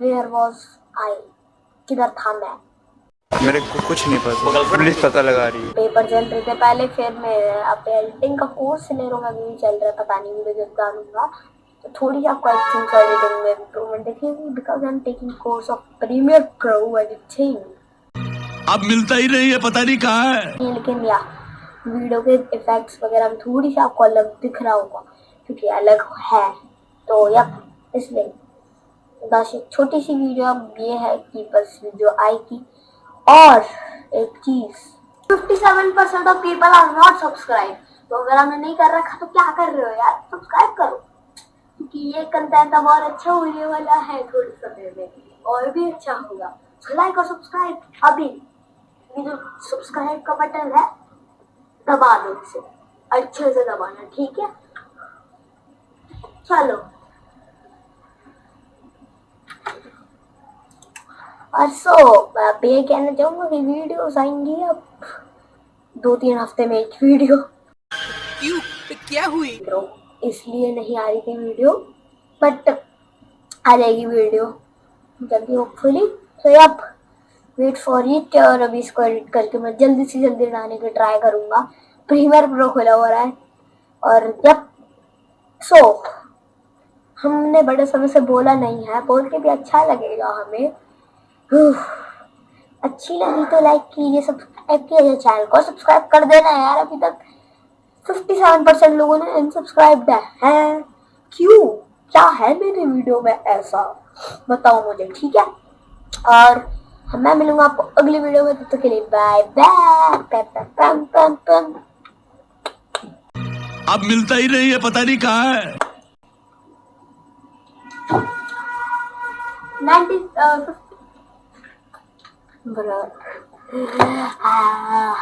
Where was आई किधर था मैं? मेरे को कुछ नहीं पता। पुलिस पता लगा रही है। पेपर चल रहे थे पहले फिर मैं अब एडिटिंग का कोर्स ले रहा हूँ अभी भी चल रहा है पता नहीं मुझे जब डालूँगा तो थोड़ी आपको एक्टिंग का एडिटिंग में इम्प्रूवमेंट दिखेगी because I am taking course of premiere pro editing अब मिलता ही नहीं है पता नहीं कहाँ है। लेकिन या वीडियो के इफेक्ट्स वगैरह में थोड़ी सी आपको अलग दिख रहा होगा। क्योंकि अलग है। तो यप इसलिए बस एक छोटी सी वीडियो अब ये है कि बस वीडियो आएगी। और एक चीज़ 57 percent of people are not subscribe तो अगर हमने नहीं कर रखा तो क्या कर रहे हो यार? सब्सक्राइब करो। क्योंकि ये कंटेंट अब और अच्छा होने वाला है थोड़े समय में। और भी अच्छा होगा। लाइक और सब्सक्राइब अभी ये जो सब्सक्राइब का बटन है। दबा दो इसे। अच्छे से दबाना, ठीक है? चलो। और सो अब ये कहना चाहूँगा कि वीडियोस आएँगी अब। दो तीन हफ़्ते में एक वीडियो क्यों? क्या हुई? इसलिए नहीं आ रही थी वीडियो बट आ जाएगी वीडियो जल्दी होपफुली तो अब वेट फॉर इट और अभी इसको एडिट करके मैं जल्दी से जल्दी डालने की ट्राई करूँगा। प्रीमियर प्रो खुला हो रहा है। और जब सो हमने बड़े समय से बोला नहीं है, बोल के भी अच्छा लगेगा हमें। अच्छी लगी तो लाइक कीजिए सब्सक्राइब कीजिए चैनल को। सब्सक्राइब कर देना यार, अभी तक 57 परसेंट लोगों ने अनसब्सक्राइब है। क्यों? क्या है मेरे वीडियो में ऐसा? बताओ मुझे, ठीक है? और मैं मिलूँगा आपको अगली वीडियो में, तब तक के लिए बाय बाय अब मिलता ही नहीं है, पता नहीं कहाँ है। 90 uh, bro. Ah.